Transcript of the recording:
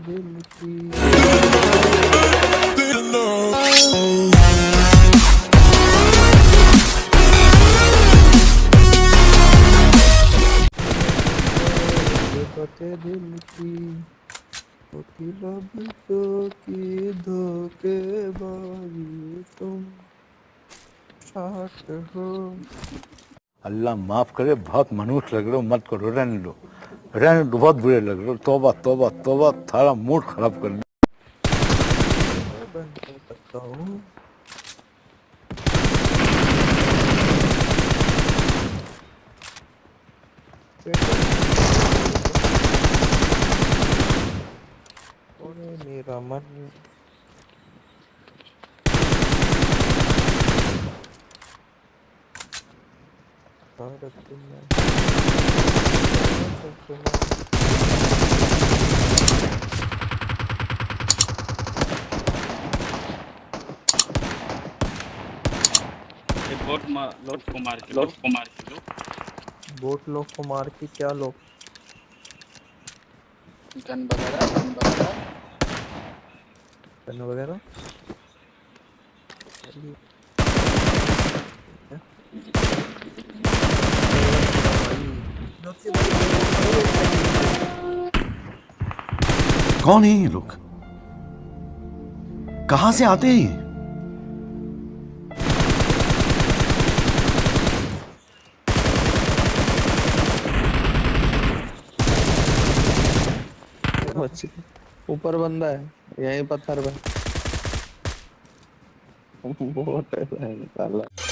दिल की बातें दिल की होती लबों की धोखेबाजी तुम साथ हो अल्लाह माफ़ करे, बहुत मनुष्य लग रहे हो, मत करो, रहने दो। रहने दो, बहुत बुरे लग रहे हो। तोबा तोबा तोबा, थारा मूड खराब कर ओए मेरा मन भारत बोट को मार के मार के बोट लोग को मार के क्या लोग गन वगैरह गन वगैरह। गन वगैरह? कौन है ये लोग? कहाँ से आते हैं ये? ऊपर बंदा है, यही पत्थर पे। बहुत है साला